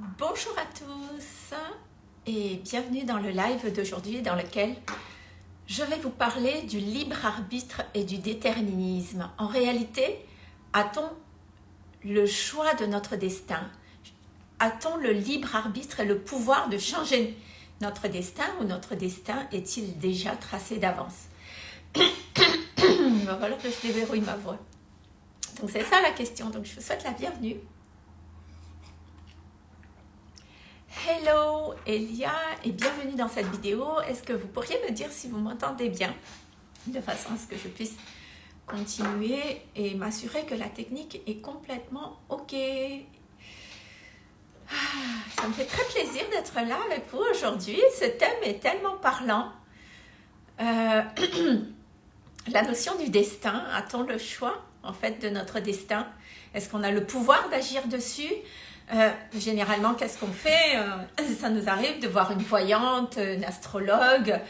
Bonjour à tous et bienvenue dans le live d'aujourd'hui dans lequel je vais vous parler du libre arbitre et du déterminisme. En réalité, a-t-on le choix de notre destin? A-t-on le libre arbitre et le pouvoir de changer notre destin ou notre destin est-il déjà tracé d'avance? Il va falloir que je déverrouille ma voix. Donc c'est ça la question, donc je vous souhaite la bienvenue. Hello Elia et bienvenue dans cette vidéo. Est-ce que vous pourriez me dire si vous m'entendez bien de façon à ce que je puisse continuer et m'assurer que la technique est complètement OK? Ah, ça me fait très plaisir d'être là avec vous aujourd'hui. Ce thème est tellement parlant. Euh, la notion du destin, a-t-on le choix en fait de notre destin? Est-ce qu'on a le pouvoir d'agir dessus? Euh, généralement, qu'est-ce qu'on fait euh, Ça nous arrive de voir une voyante, une astrologue,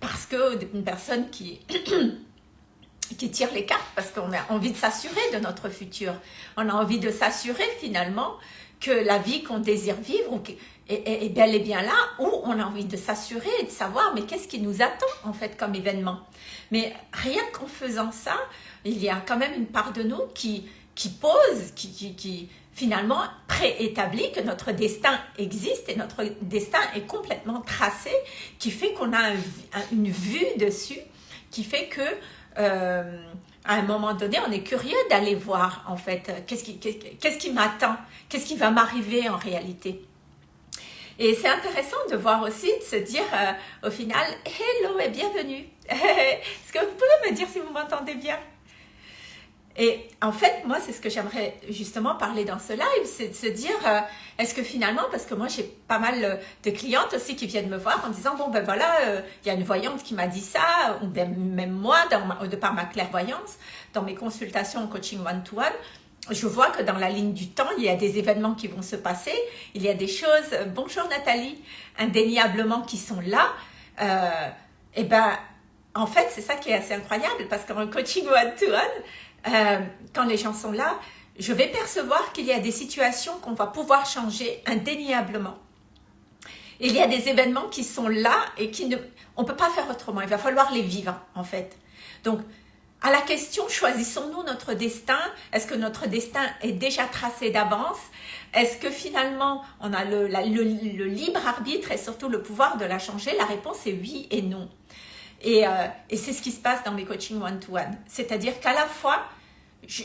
parce que une personne qui, qui tire les cartes, parce qu'on a envie de s'assurer de notre futur. On a envie de s'assurer finalement que la vie qu'on désire vivre est, bel et bien là, ou on a envie de s'assurer et de savoir, mais qu'est-ce qui nous attend en fait comme événement Mais rien qu'en faisant ça, il y a quand même une part de nous qui, qui pose, qui, qui finalement préétabli, que notre destin existe et notre destin est complètement tracé, qui fait qu'on a une vue dessus, qui fait que euh, à un moment donné, on est curieux d'aller voir en fait qu'est-ce qui, m'attend, qu'est-ce qui va m'arriver en réalité. Et c'est intéressant de voir aussi, de se dire euh, au final, hello et bienvenue. Est-ce que vous pouvez me dire si vous m'entendez bien? Et en fait, moi, c'est ce que j'aimerais justement parler dans ce live, c'est de se dire, euh, est-ce que finalement, parce que moi, j'ai pas mal euh, de clientes aussi qui viennent me voir en disant, bon, ben voilà, euh, il y a une voyante qui m'a dit ça, ou ben, même moi, de par ma clairvoyance, dans mes consultations en coaching one-to-one, je vois que dans la ligne du temps, il y a des événements qui vont se passer, il y a des choses, bonjour Nathalie, indéniablement qui sont là, et ben, en fait, c'est ça qui est assez incroyable, parce qu'en coaching one-to-one, euh, quand les gens sont là, je vais percevoir qu'il y a des situations qu'on va pouvoir changer indéniablement. Il y a des événements qui sont là et qui ne, on peut pas faire autrement. Il va falloir les vivre, en fait. Donc, à la question, choisissons-nous notre destin? Est-ce que notre destin est déjà tracé d'avance? Est-ce que finalement, on a le, le, libre arbitre et surtout le pouvoir de la changer? La réponse est oui et non. Et, euh, et c'est ce qui se passe dans mes coachings one-to-one. C'est-à-dire qu'à la fois,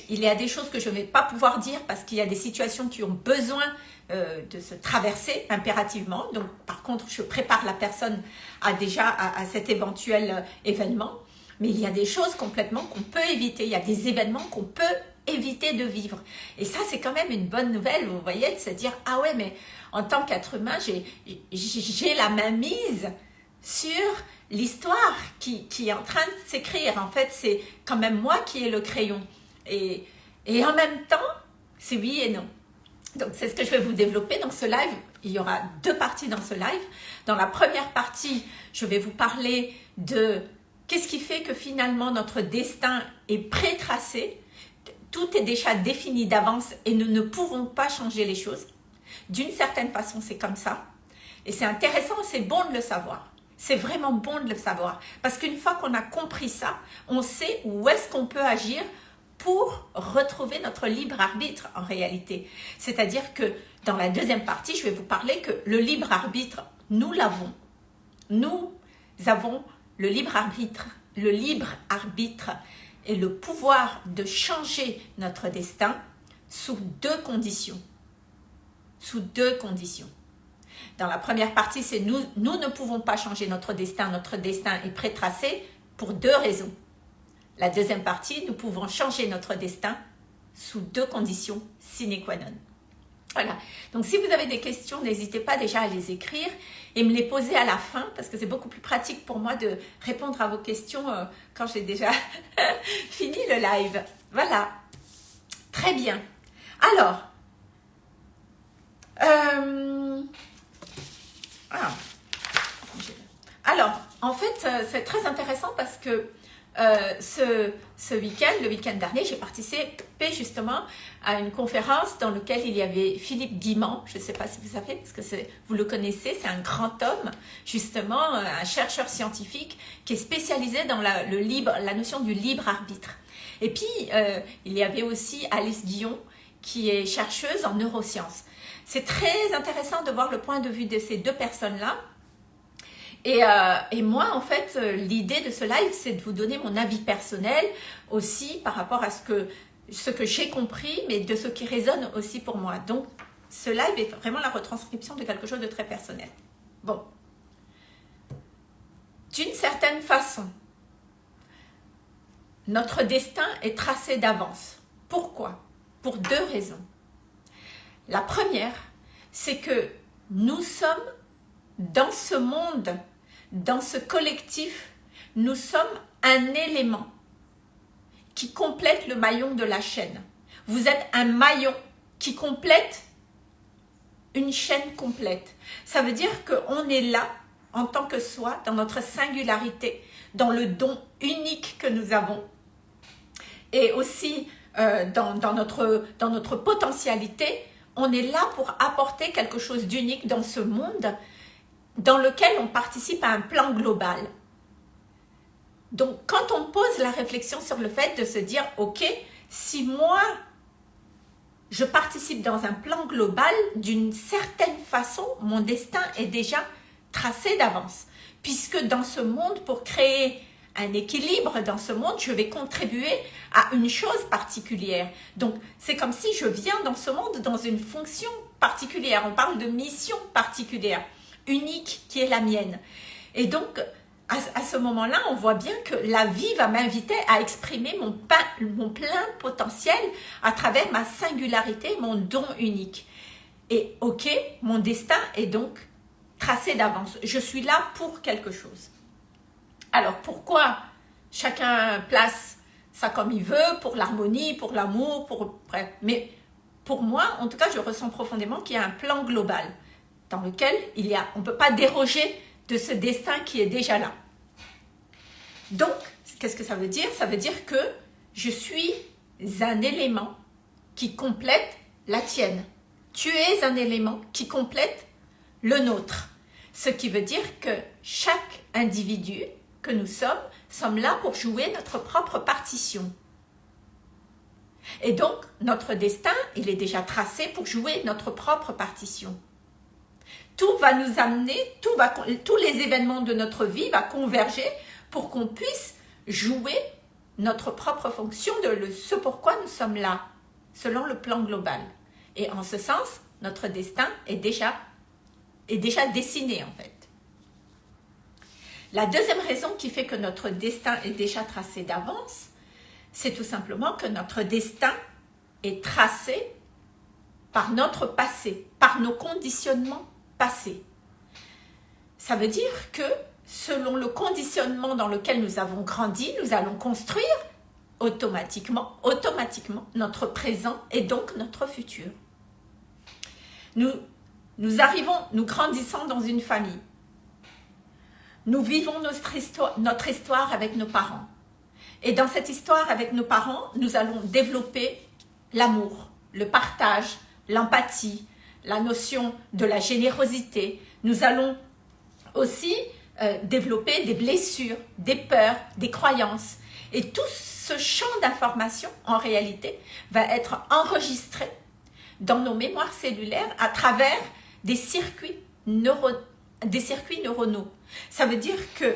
il y a des choses que je ne vais pas pouvoir dire parce qu'il y a des situations qui ont besoin euh, de se traverser impérativement. Donc, par contre, je prépare la personne à déjà à, cet éventuel euh, événement. Mais il y a des choses complètement qu'on peut éviter. Il y a des événements qu'on peut éviter de vivre. Et ça, c'est quand même une bonne nouvelle, vous voyez, de se dire, ah ouais, mais en tant qu'être humain, j'ai la main mise sur l'histoire qui, est en train de s'écrire. En fait, c'est quand même moi qui ai le crayon. Et, et en même temps, c'est oui et non. Donc, c'est ce que je vais vous développer dans ce live. Il y aura deux parties dans ce live. Dans la première partie, je vais vous parler de qu'est-ce qui fait que finalement notre destin est pré-tracé. Tout est déjà défini d'avance et nous ne pouvons pas changer les choses. D'une certaine façon, c'est comme ça. Et c'est intéressant, c'est bon de le savoir. C'est vraiment bon de le savoir. Parce qu'une fois qu'on a compris ça, on sait où est-ce qu'on peut agir pour retrouver notre libre arbitre en réalité. C'est-à-dire que dans la deuxième partie, je vais vous parler que le libre arbitre, nous l'avons. Nous avons le libre arbitre, le libre arbitre et le pouvoir de changer notre destin sous deux conditions. Sous deux conditions. Dans la première partie, c'est nous, nous ne pouvons pas changer notre destin. Notre destin est prétracé pour deux raisons. La deuxième partie, nous pouvons changer notre destin sous deux conditions sine qua non. Voilà. Donc, si vous avez des questions, n'hésitez pas déjà à les écrire et me les poser à la fin parce que c'est beaucoup plus pratique pour moi de répondre à vos questions euh, quand j'ai déjà fini le live. Voilà. Très bien. Alors, euh, ah. Alors, en fait, euh, c'est très intéressant parce que euh, ce, week-end, le week-end dernier, j'ai participé justement à une conférence dans laquelle il y avait Philippe Guimand, je ne sais pas si vous savez, parce que vous le connaissez, c'est un grand homme, justement, un chercheur scientifique qui est spécialisé dans la, le libre, la notion du libre arbitre. Et puis, euh, il y avait aussi Alice Guillon, qui est chercheuse en neurosciences. C'est très intéressant de voir le point de vue de ces deux personnes-là, euh, et, moi, en fait, euh, l'idée de ce live, c'est de vous donner mon avis personnel aussi par rapport à ce que, ce que j'ai compris, mais de ce qui résonne aussi pour moi. Donc, ce live est vraiment la retranscription de quelque chose de très personnel. Bon. D'une certaine façon, notre destin est tracé d'avance. Pourquoi? Pour deux raisons. La première, c'est que nous sommes dans ce monde dans ce collectif, nous sommes un élément qui complète le maillon de la chaîne. Vous êtes un maillon qui complète une chaîne complète. Ça veut dire qu'on est là en tant que soi, dans notre singularité, dans le don unique que nous avons. Et aussi euh, dans, notre, dans notre potentialité, on est là pour apporter quelque chose d'unique dans ce monde dans lequel on participe à un plan global. Donc, quand on pose la réflexion sur le fait de se dire, ok, si moi, je participe dans un plan global, d'une certaine façon, mon destin est déjà tracé d'avance. Puisque dans ce monde, pour créer un équilibre dans ce monde, je vais contribuer à une chose particulière. Donc, c'est comme si je viens dans ce monde dans une fonction particulière. On parle de mission particulière unique qui est la mienne. Et donc, à, ce moment-là, on voit bien que la vie va m'inviter à exprimer mon, mon plein potentiel à travers ma singularité, mon don unique. Et ok, mon destin est donc tracé d'avance. Je suis là pour quelque chose. Alors pourquoi chacun place ça comme il veut, pour l'harmonie, pour l'amour, pour... Mais pour moi, en tout cas, je ressens profondément qu'il y a un plan global dans lequel il y a, on ne peut pas déroger de ce destin qui est déjà là. Donc, qu'est-ce que ça veut dire? Ça veut dire que je suis un élément qui complète la tienne. Tu es un élément qui complète le nôtre. Ce qui veut dire que chaque individu que nous sommes, sommes là pour jouer notre propre partition. Et donc, notre destin, il est déjà tracé pour jouer notre propre partition tout va nous amener, tout va, tous les événements de notre vie vont converger pour qu'on puisse jouer notre propre fonction de ce pourquoi nous sommes là, selon le plan global. Et en ce sens, notre destin est déjà, est déjà dessiné en fait. La deuxième raison qui fait que notre destin est déjà tracé d'avance, c'est tout simplement que notre destin est tracé par notre passé, par nos conditionnements passé. Ça veut dire que selon le conditionnement dans lequel nous avons grandi, nous allons construire automatiquement, automatiquement notre présent et donc notre futur. Nous, nous arrivons, nous grandissons dans une famille. Nous vivons notre histoire, avec nos parents. Et dans cette histoire avec nos parents, nous allons développer l'amour, le partage, l'empathie, la notion de la générosité. Nous allons aussi euh, développer des blessures, des peurs, des croyances. Et tout ce champ d'information, en réalité, va être enregistré dans nos mémoires cellulaires à travers des circuits, des circuits neuronaux. Ça veut dire que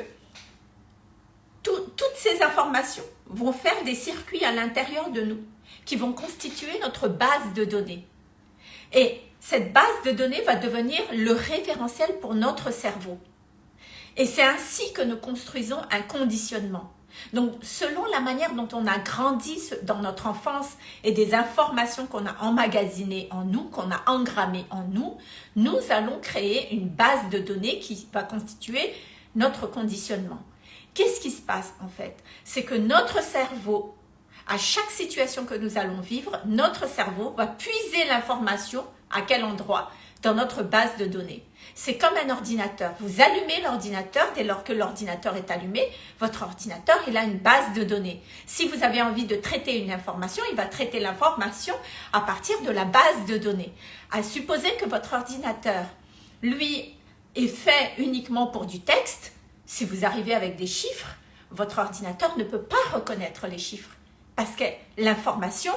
toutes ces informations vont faire des circuits à l'intérieur de nous qui vont constituer notre base de données. Et cette base de données va devenir le référentiel pour notre cerveau. Et c'est ainsi que nous construisons un conditionnement. Donc, selon la manière dont on a grandi dans notre enfance et des informations qu'on a emmagasinées en nous, qu'on a engrammées en nous, nous allons créer une base de données qui va constituer notre conditionnement. Qu'est-ce qui se passe en fait? C'est que notre cerveau, à chaque situation que nous allons vivre, notre cerveau va puiser l'information à quel endroit? Dans notre base de données. C'est comme un ordinateur. Vous allumez l'ordinateur, dès lors que l'ordinateur est allumé, votre ordinateur, il a une base de données. Si vous avez envie de traiter une information, il va traiter l'information à partir de la base de données. À supposer que votre ordinateur, lui, est fait uniquement pour du texte, si vous arrivez avec des chiffres, votre ordinateur ne peut pas reconnaître les chiffres. Parce que l'information,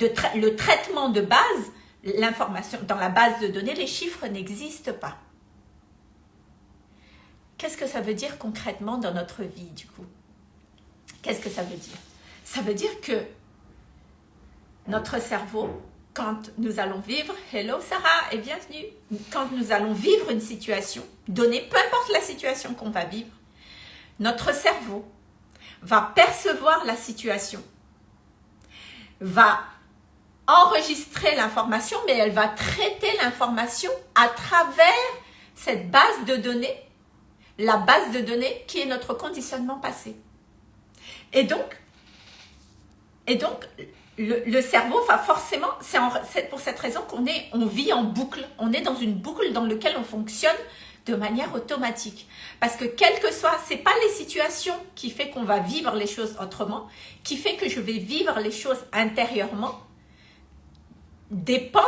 le traitement de base, l'information dans la base de données, les chiffres n'existent pas. Qu'est-ce que ça veut dire concrètement dans notre vie du coup? Qu'est-ce que ça veut dire? Ça veut dire que notre cerveau, quand nous allons vivre, hello Sarah et bienvenue, quand nous allons vivre une situation donnée, peu importe la situation qu'on va vivre, notre cerveau va percevoir la situation, va enregistrer l'information, mais elle va traiter l'information à travers cette base de données, la base de données qui est notre conditionnement passé. Et donc, et donc le, cerveau va forcément, c'est pour cette raison qu'on on vit en boucle, on est dans une boucle dans laquelle on fonctionne de manière automatique. Parce que quel que soit, c'est pas les situations qui fait qu'on va vivre les choses autrement, qui fait que je vais vivre les choses intérieurement, dépend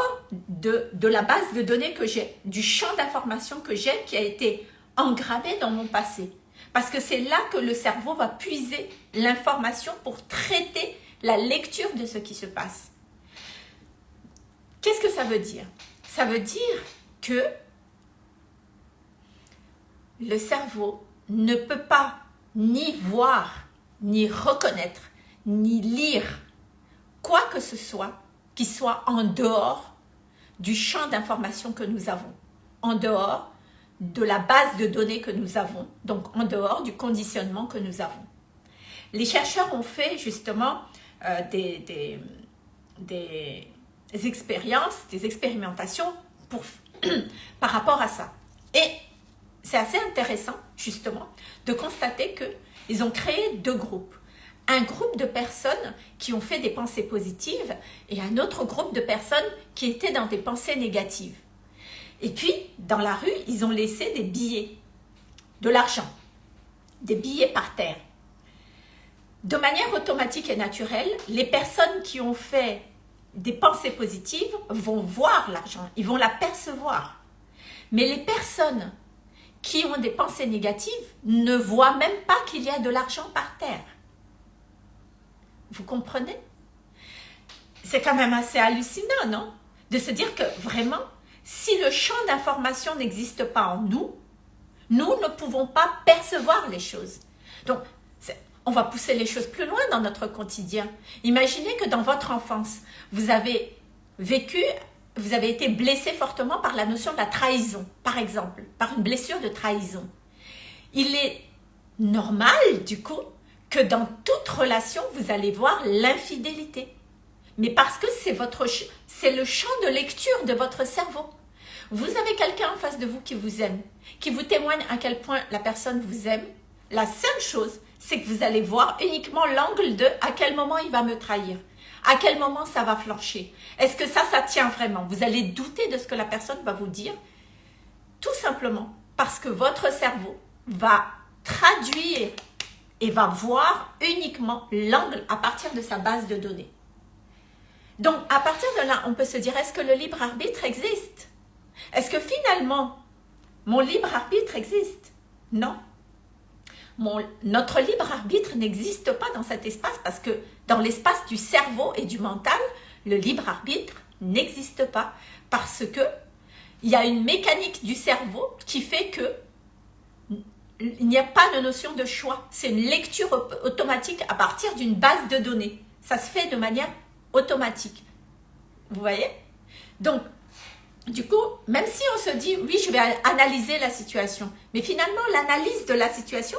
de, de la base de données que j'ai, du champ d'information que j'ai qui a été engrammé dans mon passé. Parce que c'est là que le cerveau va puiser l'information pour traiter la lecture de ce qui se passe. Qu'est-ce que ça veut dire? Ça veut dire que le cerveau ne peut pas ni voir, ni reconnaître, ni lire quoi que ce soit qui soit en dehors du champ d'information que nous avons, en dehors de la base de données que nous avons, donc en dehors du conditionnement que nous avons. Les chercheurs ont fait justement euh, des, expériences, des expérimentations pour, par rapport à ça. Et c'est assez intéressant justement de constater qu'ils ont créé deux groupes un groupe de personnes qui ont fait des pensées positives et un autre groupe de personnes qui étaient dans des pensées négatives. Et puis, dans la rue, ils ont laissé des billets, de l'argent, des billets par terre. De manière automatique et naturelle, les personnes qui ont fait des pensées positives vont voir l'argent, ils vont l'apercevoir. Mais les personnes qui ont des pensées négatives ne voient même pas qu'il y a de l'argent par terre. Vous comprenez? C'est quand même assez hallucinant, non? De se dire que vraiment, si le champ d'information n'existe pas en nous, nous ne pouvons pas percevoir les choses. Donc, on va pousser les choses plus loin dans notre quotidien. Imaginez que dans votre enfance, vous avez vécu, vous avez été blessé fortement par la notion de la trahison, par exemple, par une blessure de trahison. Il est normal, du coup, que dans toute relation, vous allez voir l'infidélité. Mais parce que c'est le champ de lecture de votre cerveau. Vous avez quelqu'un en face de vous qui vous aime, qui vous témoigne à quel point la personne vous aime. La seule chose, c'est que vous allez voir uniquement l'angle de à quel moment il va me trahir. À quel moment ça va flancher Est-ce que ça, ça tient vraiment? Vous allez douter de ce que la personne va vous dire. Tout simplement parce que votre cerveau va traduire et va voir uniquement l'angle à partir de sa base de données. Donc, à partir de là, on peut se dire, est-ce que le libre arbitre existe? Est-ce que finalement, mon libre arbitre existe? Non. Notre libre arbitre n'existe pas dans cet espace parce que dans l'espace du cerveau et du mental, le libre arbitre n'existe pas parce que il y a une mécanique du cerveau qui fait que il n'y a pas de notion de choix. C'est une lecture automatique à partir d'une base de données. Ça se fait de manière automatique. Vous voyez? Donc, du coup, même si on se dit, oui, je vais analyser la situation, mais finalement, l'analyse de la situation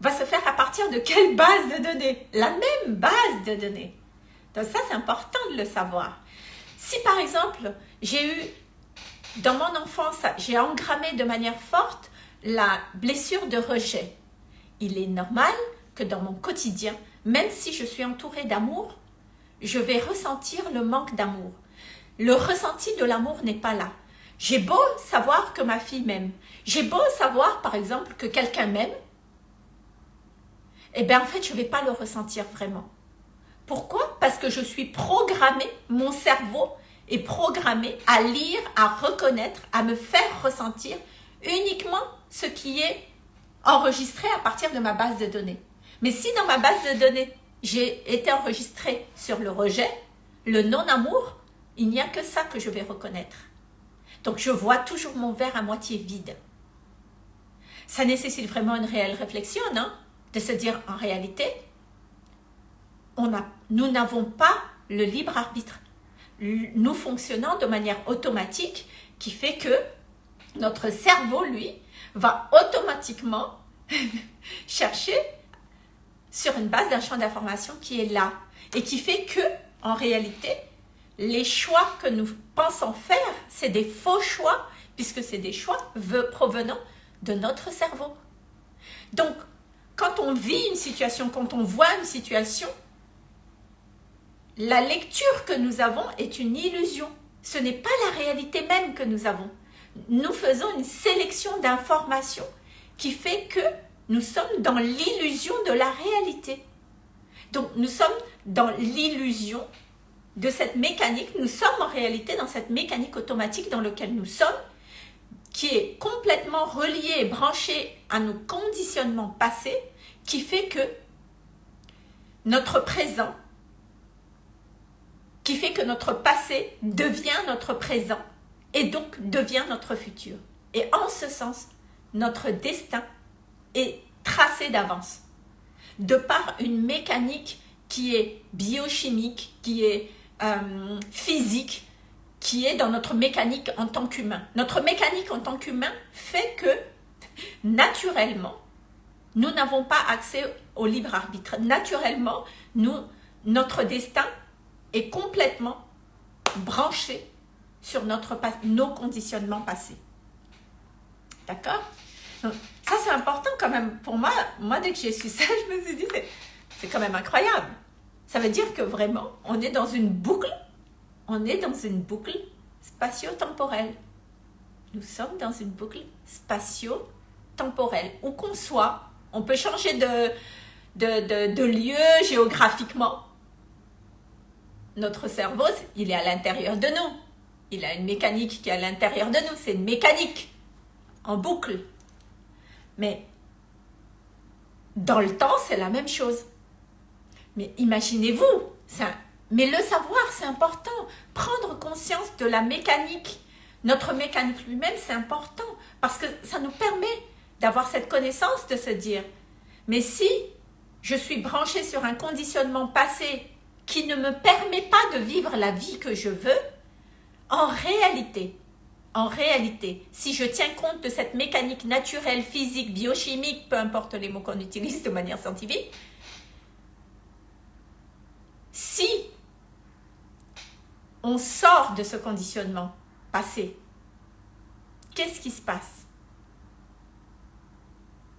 va se faire à partir de quelle base de données? La même base de données. Donc ça, c'est important de le savoir. Si par exemple, j'ai eu, dans mon enfance, j'ai engrammé de manière forte la blessure de rejet. Il est normal que dans mon quotidien, même si je suis entourée d'amour, je vais ressentir le manque d'amour. Le ressenti de l'amour n'est pas là. J'ai beau savoir que ma fille m'aime, j'ai beau savoir par exemple que quelqu'un m'aime, eh bien en fait je ne vais pas le ressentir vraiment. Pourquoi? Parce que je suis programmée, mon cerveau est programmé à lire, à reconnaître, à me faire ressentir uniquement ce qui est enregistré à partir de ma base de données. Mais si dans ma base de données, j'ai été enregistré sur le rejet, le non-amour, il n'y a que ça que je vais reconnaître. Donc je vois toujours mon verre à moitié vide. Ça nécessite vraiment une réelle réflexion, non? De se dire en réalité, on a, nous n'avons pas le libre arbitre. Nous fonctionnons de manière automatique qui fait que notre cerveau, lui, va automatiquement chercher sur une base d'un champ d'information qui est là et qui fait que, en réalité, les choix que nous pensons faire, c'est des faux choix, puisque c'est des choix provenant de notre cerveau. Donc, quand on vit une situation, quand on voit une situation, la lecture que nous avons est une illusion. Ce n'est pas la réalité même que nous avons. Nous faisons une sélection d'informations qui fait que nous sommes dans l'illusion de la réalité. Donc, nous sommes dans l'illusion de cette mécanique, nous sommes en réalité dans cette mécanique automatique dans laquelle nous sommes, qui est complètement reliée et branchée à nos conditionnements passés, qui fait que notre présent, qui fait que notre passé devient notre présent et donc devient notre futur. Et en ce sens, notre destin est tracé d'avance, de par une mécanique qui est biochimique, qui est euh, physique qui est dans notre mécanique en tant qu'humain. Notre mécanique en tant qu'humain fait que, naturellement, nous n'avons pas accès au libre arbitre. Naturellement, nous, notre destin est complètement branché sur notre, nos conditionnements passés. D'accord? Ça, c'est important quand même. Pour moi, moi, dès que j'ai su ça, je me suis dit, c'est quand même incroyable. Ça veut dire que vraiment, on est dans une boucle, on est dans une boucle spatio-temporelle. Nous sommes dans une boucle spatio-temporelle. Où qu'on soit, on peut changer de, de, lieu géographiquement. Notre cerveau, il est à l'intérieur de nous. Il a une mécanique qui est à l'intérieur de nous. C'est une mécanique en boucle. Mais dans le temps, c'est la même chose. Mais imaginez-vous, mais le savoir, c'est important. Prendre conscience de la mécanique, notre mécanique lui-même, c'est important parce que ça nous permet d'avoir cette connaissance, de se dire, mais si je suis branché sur un conditionnement passé qui ne me permet pas de vivre la vie que je veux, en réalité, en réalité, si je tiens compte de cette mécanique naturelle, physique, biochimique, peu importe les mots qu'on utilise de manière scientifique, si on sort de ce conditionnement passé, qu'est-ce qui se passe?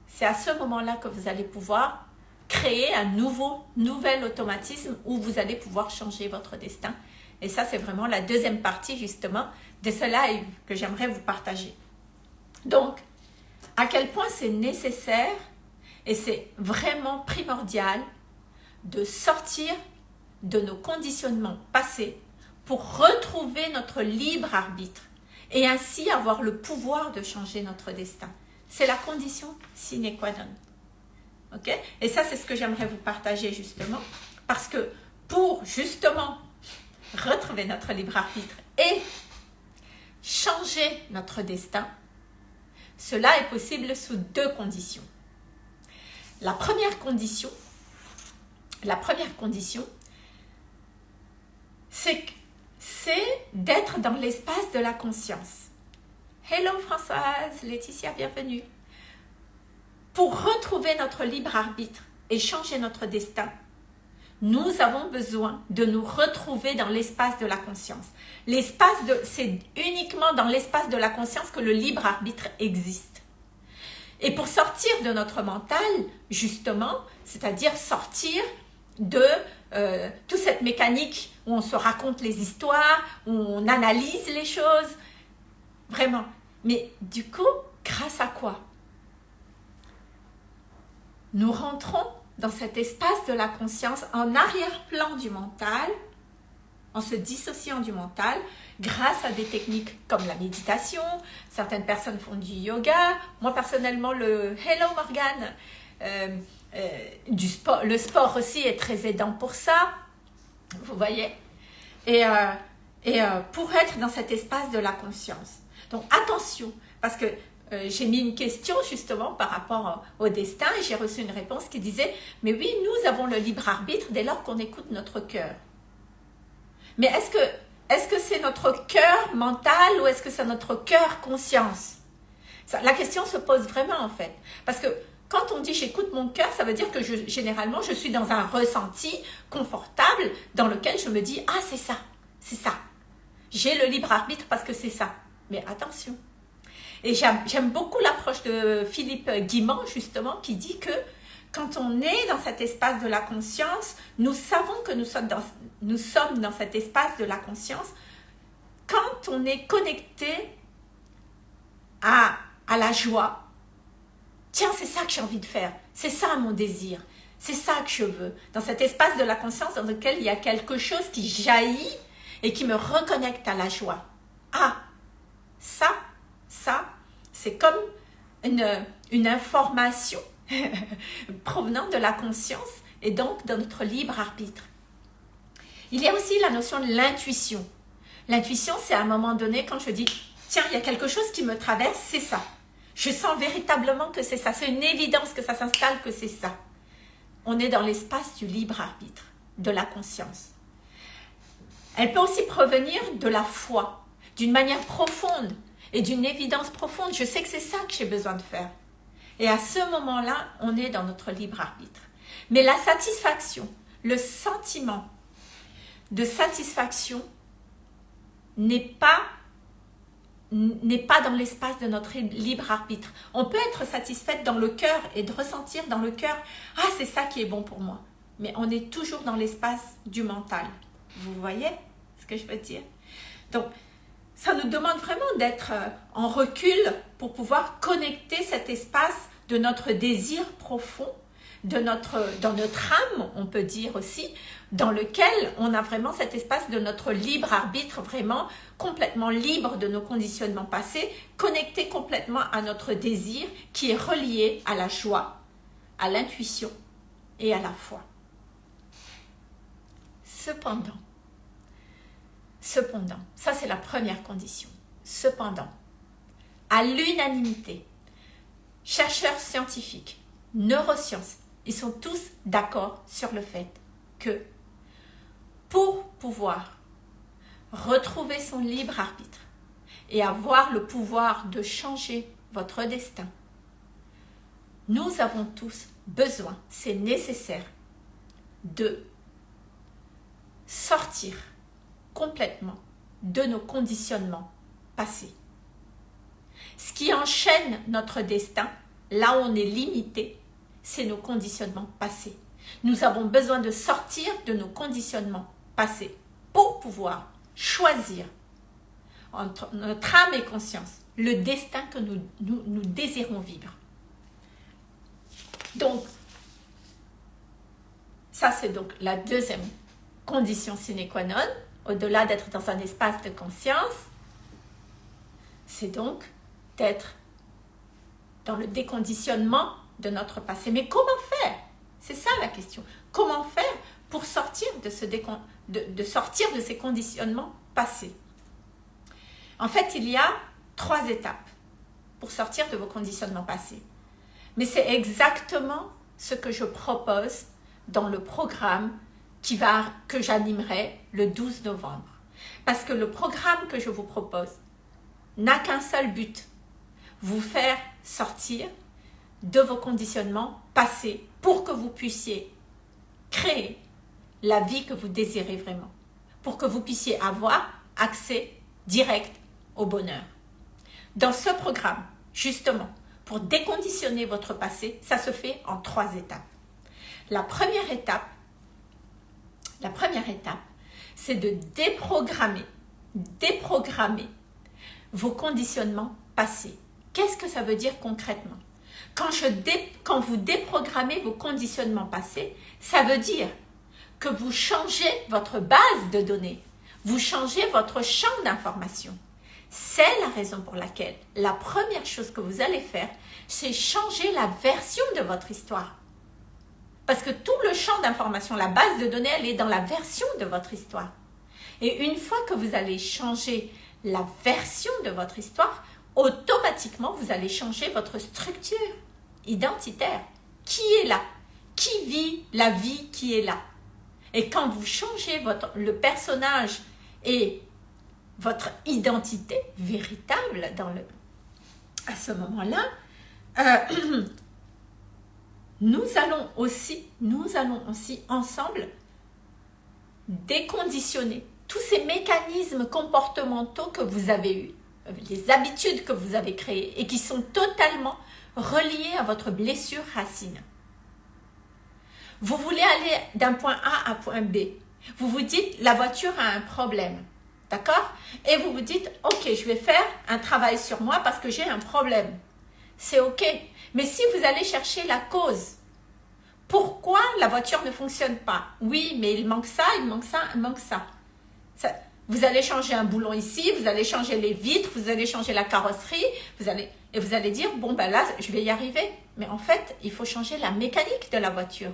C'est à ce moment-là que vous allez pouvoir créer un nouveau, nouvel automatisme où vous allez pouvoir changer votre destin. Et ça, c'est vraiment la deuxième partie, justement, de ce live que j'aimerais vous partager. Donc, à quel point c'est nécessaire et c'est vraiment primordial de sortir de nos conditionnements passés pour retrouver notre libre arbitre et ainsi avoir le pouvoir de changer notre destin. C'est la condition sine qua non. Ok? Et ça, c'est ce que j'aimerais vous partager justement, parce que pour justement retrouver notre libre arbitre et changer notre destin, cela est possible sous deux conditions. La première condition, la première condition, c'est d'être dans l'espace de la conscience. Hello Françoise, Laetitia, bienvenue. Pour retrouver notre libre arbitre et changer notre destin, nous avons besoin de nous retrouver dans l'espace de la conscience. L'espace de, c'est uniquement dans l'espace de la conscience que le libre arbitre existe. Et pour sortir de notre mental, justement, c'est-à-dire sortir de euh, toute cette mécanique où on se raconte les histoires, où on analyse les choses, vraiment. Mais du coup, grâce à quoi? Nous rentrons dans cet espace de la conscience en arrière-plan du mental, en se dissociant du mental, grâce à des techniques comme la méditation. Certaines personnes font du yoga. Moi, personnellement, le Hello Morgan, euh, euh, du sport, le sport aussi est très aidant pour ça. Vous voyez Et, euh, et pour être dans cet espace de la conscience. Donc, attention, parce que j'ai mis une question justement par rapport au destin et j'ai reçu une réponse qui disait « Mais oui, nous avons le libre arbitre dès lors qu'on écoute notre cœur. » Mais est-ce que est-ce que c'est notre cœur mental ou est-ce que c'est notre cœur conscience? La question se pose vraiment en fait. Parce que quand on dit j'écoute mon cœur, ça veut dire que généralement je suis dans un ressenti confortable dans lequel je me dis ah c'est ça, c'est ça. J'ai le libre arbitre parce que c'est ça. Mais attention. Et j'aime beaucoup l'approche de Philippe Guimand justement qui dit que quand on est dans cet espace de la conscience, nous savons que nous sommes dans, cet espace de la conscience quand on est connecté à la joie. Tiens, c'est ça que j'ai envie de faire. C'est ça mon désir. C'est ça que je veux. Dans cet espace de la conscience dans lequel il y a quelque chose qui jaillit et qui me reconnecte à la joie. Ah, ça, ça, c'est comme une, information provenant de la conscience et donc de notre libre arbitre. Il y a aussi la notion de l'intuition. L'intuition, c'est à un moment donné quand je dis « Tiens, il y a quelque chose qui me traverse, c'est ça. Je sens véritablement que c'est ça. C'est une évidence que ça s'installe, que c'est ça. » On est dans l'espace du libre arbitre, de la conscience. Elle peut aussi provenir de la foi, d'une manière profonde et d'une évidence profonde. Je sais que c'est ça que j'ai besoin de faire. Et à ce moment-là, on est dans notre libre arbitre. Mais la satisfaction, le sentiment de satisfaction n'est pas n'est pas dans l'espace de notre libre arbitre. On peut être satisfaite dans le cœur et de ressentir dans le cœur « Ah, c'est ça qui est bon pour moi ». Mais on est toujours dans l'espace du mental. Vous voyez ce que je veux dire? Donc, ça nous demande vraiment d'être euh, en recul pour pouvoir connecter cet espace de notre désir profond, de notre, dans notre âme, on peut dire aussi, dans lequel on a vraiment cet espace de notre libre arbitre, vraiment complètement libre de nos conditionnements passés, connecté complètement à notre désir qui est relié à la joie, à l'intuition et à la foi. Cependant, cependant, ça c'est la première condition, cependant, à l'unanimité, chercheurs scientifiques, neurosciences, ils sont tous d'accord sur le fait que pour pouvoir retrouver son libre arbitre et avoir le pouvoir de changer votre destin, nous avons tous besoin, c'est nécessaire, de sortir complètement de nos conditionnements passés. Ce qui enchaîne notre destin, là où on est limité, c'est nos conditionnements passés. Nous avons besoin de sortir de nos conditionnements passés pour pouvoir choisir entre notre âme et conscience le destin que nous, désirons vivre. Donc, ça c'est donc la deuxième condition sine qua non, au-delà d'être dans un espace de conscience, c'est donc d'être dans le déconditionnement de notre passé. Mais comment faire? C'est ça la question. Comment faire pour sortir de, ce de, sortir de ces conditionnements passés? En fait, il y a trois étapes pour sortir de vos conditionnements passés. Mais c'est exactement ce que je propose dans le programme qui va, que j'animerai le 12 novembre. Parce que le programme que je vous propose n'a qu'un seul but, vous faire sortir de vos conditionnements passés pour que vous puissiez créer la vie que vous désirez vraiment, pour que vous puissiez avoir accès direct au bonheur. Dans ce programme, justement, pour déconditionner votre passé, ça se fait en trois étapes. La première étape, la première étape, c'est de déprogrammer, déprogrammer vos conditionnements passés. Qu'est-ce que ça veut dire concrètement? Quand, vous déprogrammez vos conditionnements passés, ça veut dire que vous changez votre base de données, vous changez votre champ d'information. C'est la raison pour laquelle la première chose que vous allez faire, c'est changer la version de votre histoire. Parce que tout le champ d'information, la base de données, elle est dans la version de votre histoire. Et une fois que vous allez changer la version de votre histoire, automatiquement, vous allez changer votre structure identitaire. Qui est là? Qui vit la vie qui est là? Et quand vous changez votre, le personnage et votre identité véritable dans le, à ce moment-là, euh, nous allons aussi, nous allons aussi ensemble déconditionner tous ces mécanismes comportementaux que vous avez eus, les habitudes que vous avez créées et qui sont totalement reliées à votre blessure racine. Vous voulez aller d'un point A à point B. Vous vous dites, la voiture a un problème. D'accord? Et vous vous dites, ok, je vais faire un travail sur moi parce que j'ai un problème. C'est ok. Mais si vous allez chercher la cause, pourquoi la voiture ne fonctionne pas? Oui, mais il manque ça, il manque ça, il manque ça. Vous allez changer un boulon ici, vous allez changer les vitres, vous allez changer la carrosserie, vous allez, et vous allez dire, bon ben là, je vais y arriver. Mais en fait, il faut changer la mécanique de la voiture.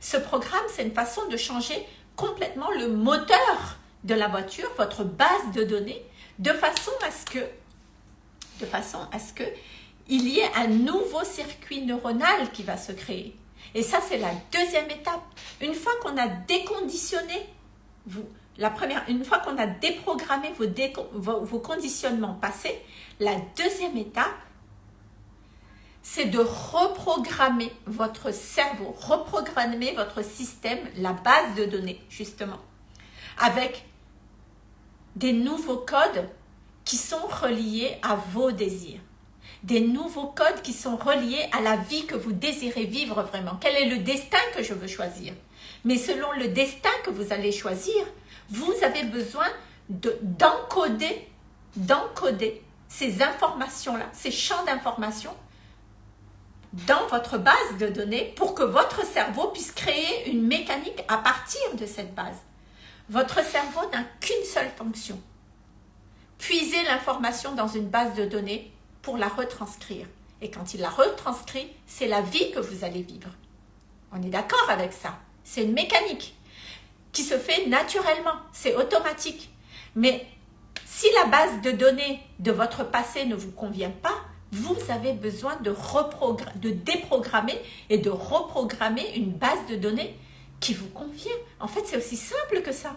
Ce programme, c'est une façon de changer complètement le moteur de la voiture, votre base de données, de façon à ce que, de façon à ce que il y ait un nouveau circuit neuronal qui va se créer. Et ça, c'est la deuxième étape. Une fois qu'on a déconditionné, vous, la première, une fois qu'on a déprogrammé vos, vos conditionnements passés, la deuxième étape, c'est de reprogrammer votre cerveau, reprogrammer votre système, la base de données, justement, avec des nouveaux codes qui sont reliés à vos désirs des nouveaux codes qui sont reliés à la vie que vous désirez vivre vraiment. Quel est le destin que je veux choisir? Mais selon le destin que vous allez choisir, vous avez besoin d'encoder, d'encoder ces informations-là, ces champs d'informations dans votre base de données pour que votre cerveau puisse créer une mécanique à partir de cette base. Votre cerveau n'a qu'une seule fonction. Puiser l'information dans une base de données pour la retranscrire. Et quand il la retranscrit, c'est la vie que vous allez vivre. On est d'accord avec ça. C'est une mécanique qui se fait naturellement, c'est automatique. Mais si la base de données de votre passé ne vous convient pas, vous avez besoin de, de déprogrammer et de reprogrammer une base de données qui vous convient. En fait, c'est aussi simple que ça.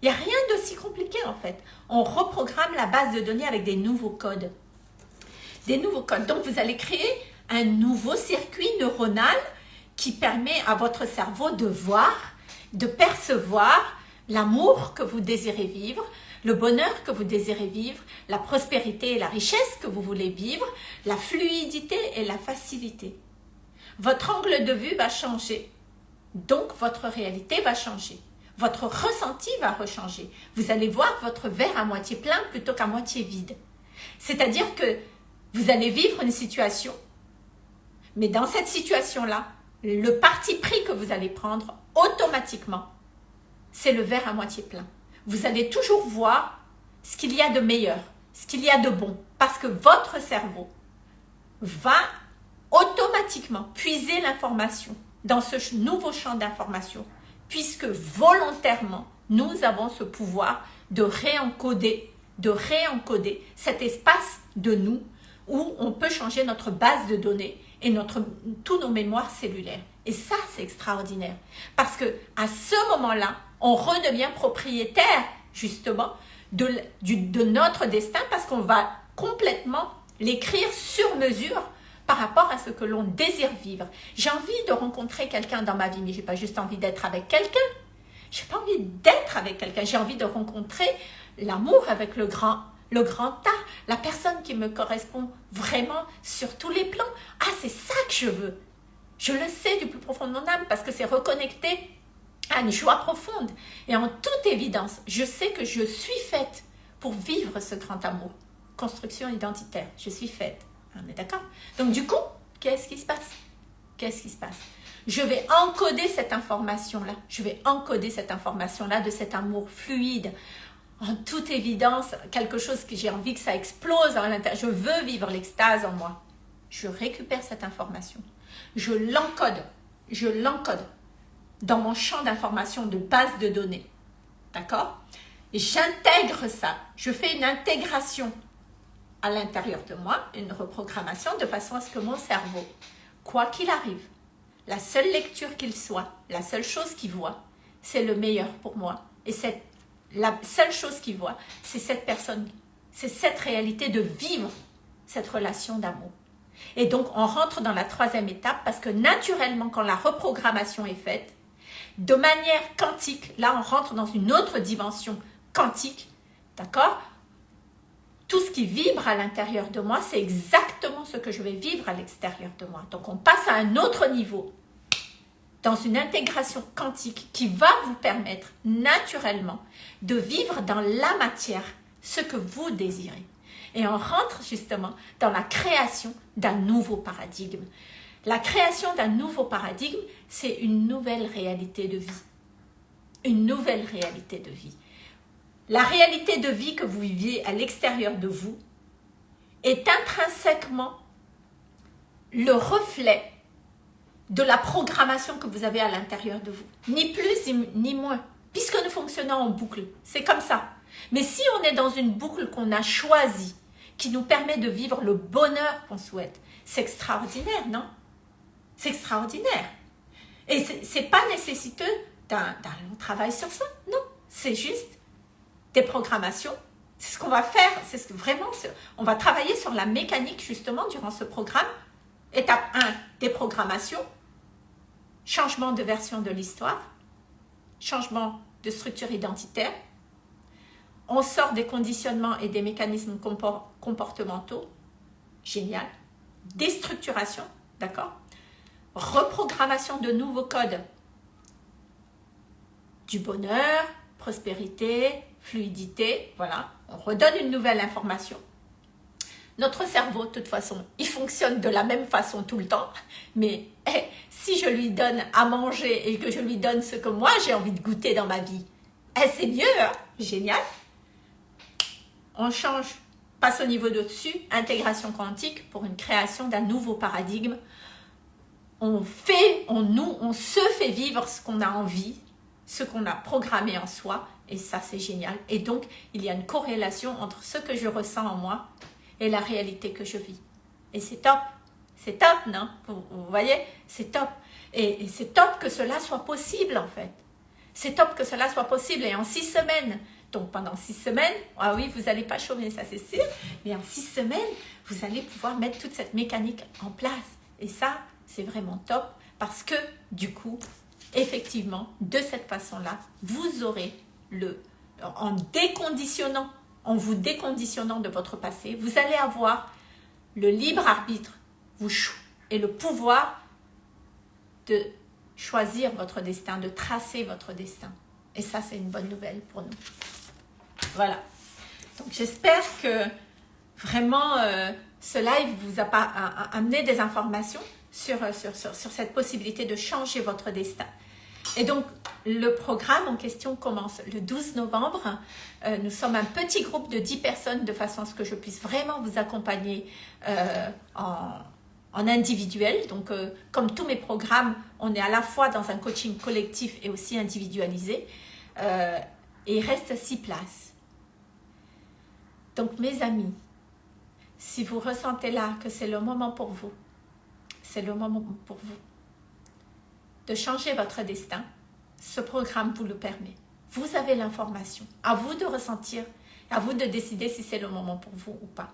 Il n'y a rien d'aussi compliqué en fait. On reprogramme la base de données avec des nouveaux codes des nouveaux codes. Donc, vous allez créer un nouveau circuit neuronal qui permet à votre cerveau de voir, de percevoir l'amour que vous désirez vivre, le bonheur que vous désirez vivre, la prospérité et la richesse que vous voulez vivre, la fluidité et la facilité. Votre angle de vue va changer, donc votre réalité va changer. Votre ressenti va rechanger. Vous allez voir votre verre à moitié plein plutôt qu'à moitié vide. C'est-à-dire que vous allez vivre une situation, mais dans cette situation-là, le parti pris que vous allez prendre automatiquement, c'est le verre à moitié plein. Vous allez toujours voir ce qu'il y a de meilleur, ce qu'il y a de bon, parce que votre cerveau va automatiquement puiser l'information dans ce nouveau champ d'information, puisque volontairement, nous avons ce pouvoir de réencoder, de réencoder cet espace de nous où on peut changer notre base de données et notre, tous nos mémoires cellulaires. Et ça, c'est extraordinaire. Parce que à ce moment-là, on redevient propriétaire, justement, de, de notre destin parce qu'on va complètement l'écrire sur mesure par rapport à ce que l'on désire vivre. J'ai envie de rencontrer quelqu'un dans ma vie, mais j'ai pas juste envie d'être avec quelqu'un. J'ai pas envie d'être avec quelqu'un. J'ai envie de rencontrer l'amour avec le grand le grand tas, la personne qui me correspond vraiment sur tous les plans. Ah, c'est ça que je veux. Je le sais du plus profond de mon âme parce que c'est reconnecté à une joie profonde. Et en toute évidence, je sais que je suis faite pour vivre ce grand amour construction identitaire. Je suis faite. On est d'accord? Donc du coup, qu'est-ce qui se passe? Qu'est-ce qui se passe? Je vais encoder cette information-là. Je vais encoder cette information-là de cet amour fluide. En toute évidence, quelque chose que j'ai envie que ça explose à l'intérieur. Je veux vivre l'extase en moi. Je récupère cette information. Je l'encode. Je l'encode dans mon champ d'information de base de données. D'accord? J'intègre ça. Je fais une intégration à l'intérieur de moi, une reprogrammation de façon à ce que mon cerveau, quoi qu'il arrive, la seule lecture qu'il soit, la seule chose qu'il voit, c'est le meilleur pour moi. Et c'est la seule chose qu'il voit, c'est cette personne, c'est cette réalité de vivre cette relation d'amour. Et donc, on rentre dans la troisième étape parce que naturellement, quand la reprogrammation est faite, de manière quantique, là, on rentre dans une autre dimension quantique, d'accord? Tout ce qui vibre à l'intérieur de moi, c'est exactement ce que je vais vivre à l'extérieur de moi. Donc, on passe à un autre niveau, dans une intégration quantique qui va vous permettre naturellement de vivre dans la matière ce que vous désirez. Et on rentre justement dans la création d'un nouveau paradigme. La création d'un nouveau paradigme, c'est une nouvelle réalité de vie. Une nouvelle réalité de vie. La réalité de vie que vous viviez à l'extérieur de vous est intrinsèquement le reflet de la programmation que vous avez à l'intérieur de vous. Ni plus ni moins, puisque nous fonctionnons en boucle. C'est comme ça. Mais si on est dans une boucle qu'on a choisie, qui nous permet de vivre le bonheur qu'on souhaite, c'est extraordinaire, non? C'est extraordinaire. Et ce n'est pas nécessiteux d'un long travail sur ça, non. C'est juste des programmations. C'est ce qu'on va faire, c'est ce que vraiment, on va travailler sur la mécanique justement durant ce programme. Étape 1, des programmations, changement de version de l'histoire, changement de structure identitaire. On sort des conditionnements et des mécanismes comportementaux. Génial. Déstructuration, d'accord Reprogrammation de nouveaux codes. Du bonheur, prospérité, fluidité, voilà. On redonne une nouvelle information. Notre cerveau, de toute façon, il fonctionne de la même façon tout le temps. Mais eh, si je lui donne à manger et que je lui donne ce que moi j'ai envie de goûter dans ma vie, eh, c'est mieux, hein génial. On change, passe au niveau d'au-dessus, intégration quantique pour une création d'un nouveau paradigme. On fait, on nous, on se fait vivre ce qu'on a envie, ce qu'on a programmé en soi et ça, c'est génial. Et donc, il y a une corrélation entre ce que je ressens en moi et la réalité que je vis. Et c'est top. C'est top, non? Vous, voyez? C'est top. Et, c'est top que cela soit possible, en fait. C'est top que cela soit possible. Et en six semaines, donc pendant six semaines, ah oui, vous n'allez pas chômer, ça c'est sûr, mais en six semaines, vous allez pouvoir mettre toute cette mécanique en place. Et ça, c'est vraiment top parce que du coup, effectivement, de cette façon-là, vous aurez le, en déconditionnant, en vous déconditionnant de votre passé, vous allez avoir le libre arbitre et le pouvoir de choisir votre destin, de tracer votre destin. Et ça, c'est une bonne nouvelle pour nous. Voilà. Donc, j'espère que vraiment euh, ce live vous a, amené des informations sur cette possibilité de changer votre destin. Et donc, le programme en question commence le 12 novembre. Euh, nous sommes un petit groupe de 10 personnes de façon à ce que je puisse vraiment vous accompagner euh, en, individuel. Donc, euh, comme tous mes programmes, on est à la fois dans un coaching collectif et aussi individualisé. et il reste 6 places. Donc, mes amis, si vous ressentez là que c'est le moment pour vous, c'est le moment pour vous de changer votre destin, ce programme vous le permet. Vous avez l'information. À vous de ressentir, à vous de décider si c'est le moment pour vous ou pas.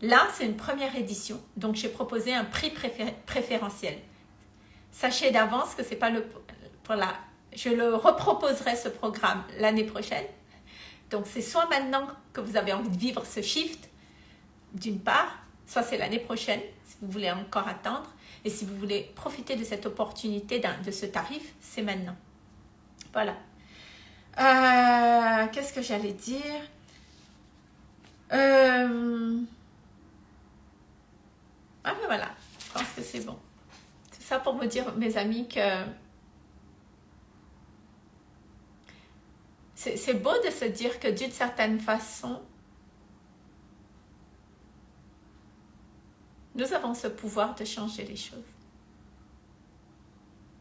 Là, c'est une première édition, donc j'ai proposé un prix préférentiel. Sachez d'avance que c'est pas le pour la, je le reproposerai ce programme l'année prochaine. Donc c'est soit maintenant que vous avez envie de vivre ce shift, d'une part, soit c'est l'année prochaine, si vous voulez encore attendre, et si vous voulez profiter de cette opportunité, de ce tarif, c'est maintenant. Voilà. Euh, qu'est-ce que j'allais dire? Euh, ah ben voilà, je pense que c'est bon. C'est ça pour me dire, mes amis, que c'est beau de se dire que d'une certaine façon, nous avons ce pouvoir de changer les choses.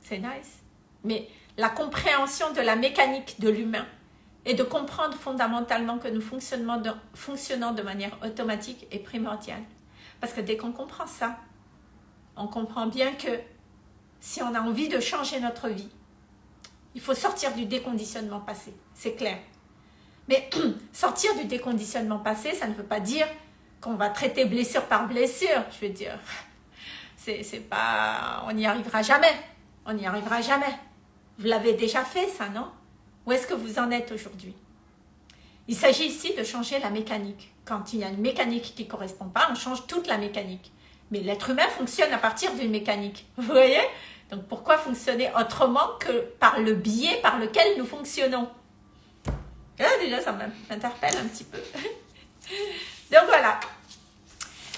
C'est nice. Mais la compréhension de la mécanique de l'humain et de comprendre fondamentalement que nous fonctionnons de, manière automatique est primordial. Parce que dès qu'on comprend ça, on comprend bien que si on a envie de changer notre vie, il faut sortir du déconditionnement passé, c'est clair. Mais sortir du déconditionnement passé, ça ne veut pas dire qu'on va traiter blessure par blessure. Je veux dire, c'est pas, on n'y arrivera jamais. On n'y arrivera jamais. Vous l'avez déjà fait, ça, non? Où est-ce que vous en êtes aujourd'hui? Il s'agit ici de changer la mécanique. Quand il y a une mécanique qui ne correspond pas, on change toute la mécanique. Mais l'être humain fonctionne à partir d'une mécanique. Vous voyez? Donc pourquoi fonctionner autrement que par le biais par lequel nous fonctionnons? Là, déjà, ça m'interpelle un petit peu. Donc voilà.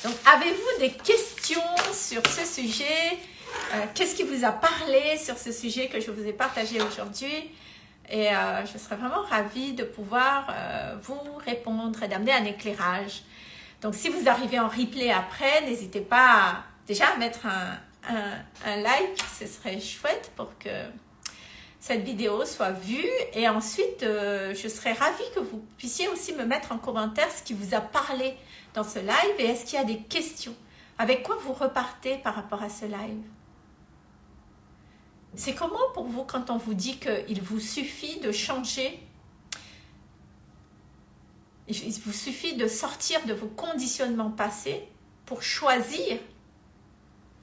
Donc, avez-vous des questions sur ce sujet? Euh, Qu'est-ce qui vous a parlé sur ce sujet que je vous ai partagé aujourd'hui? Et euh, je serais vraiment ravie de pouvoir euh, vous répondre et d'amener un éclairage. Donc, si vous arrivez en replay après, n'hésitez pas déjà à mettre un like, ce serait chouette pour que cette vidéo soit vue. Et ensuite euh, je serais ravie que vous puissiez aussi me mettre en commentaire ce qui vous a parlé dans ce live et est-ce qu'il y a des questions. Avec quoi vous repartez par rapport à ce live? C'est comment pour vous quand on vous dit qu'il vous suffit de changer? Il vous suffit de sortir de vos conditionnements passés pour choisir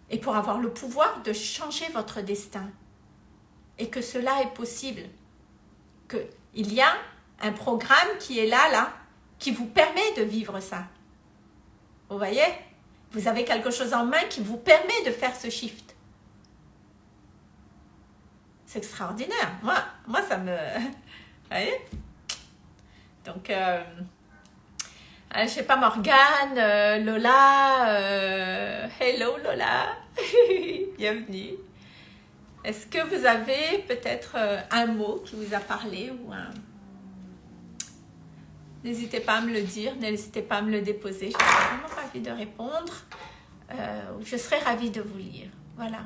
et pour avoir le pouvoir de changer votre destin? Et que cela est possible. Qu'il y a un programme qui est là, là, qui vous permet de vivre ça. Vous voyez? Vous avez quelque chose en main qui vous permet de faire ce shift. C'est extraordinaire. Moi, moi, ça me... Vous Donc, euh, euh, je sais pas, Morgane, euh, Lola, hello Lola, bienvenue. Est-ce que vous avez peut-être euh, un mot qui vous a parlé ou un... N'hésitez pas à me le dire, n'hésitez pas à me le déposer. Je serais vraiment ravie de répondre. Euh, je serais ravie de vous lire. Voilà.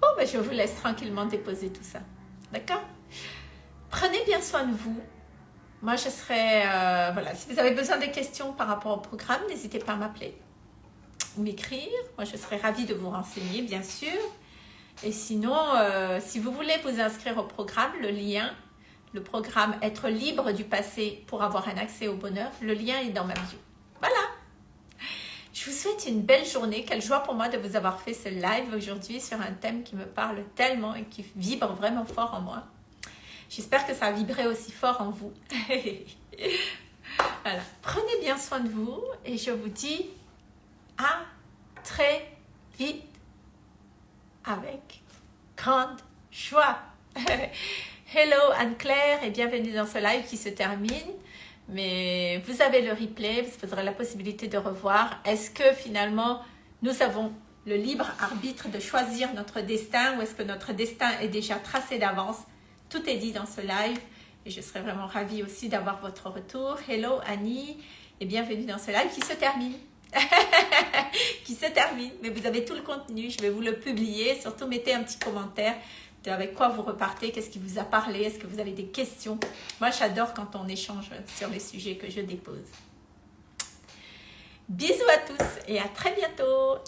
Bon, ben, je vous laisse tranquillement déposer tout ça. D'accord? Prenez bien soin de vous. Moi, je serais... Euh, voilà, si vous avez besoin de questions par rapport au programme, n'hésitez pas à m'appeler ou m'écrire. Moi, je serais ravie de vous renseigner, bien sûr. Et sinon, euh, si vous voulez vous inscrire au programme, le lien, le programme « Être libre du passé pour avoir un accès au bonheur », le lien est dans ma bio. Voilà je vous souhaite une belle journée. Quelle joie pour moi de vous avoir fait ce live aujourd'hui sur un thème qui me parle tellement et qui vibre vraiment fort en moi. J'espère que ça vibré aussi fort en vous. voilà. Prenez bien soin de vous et je vous dis à très vite avec grande joie. Hello Anne-Claire et bienvenue dans ce live qui se termine. Mais vous avez le replay, vous aurez la possibilité de revoir. Est-ce que finalement nous avons le libre arbitre de choisir notre destin ou est-ce que notre destin est déjà tracé d'avance? Tout est dit dans ce live et je serais vraiment ravie aussi d'avoir votre retour. Hello Annie et bienvenue dans ce live qui se termine. qui se termine, mais vous avez tout le contenu, je vais vous le publier. Surtout, mettez un petit commentaire de avec quoi vous repartez, qu'est-ce qui vous a parlé, est-ce que vous avez des questions. Moi, j'adore quand on échange sur les sujets que je dépose. Bisous à tous et à très bientôt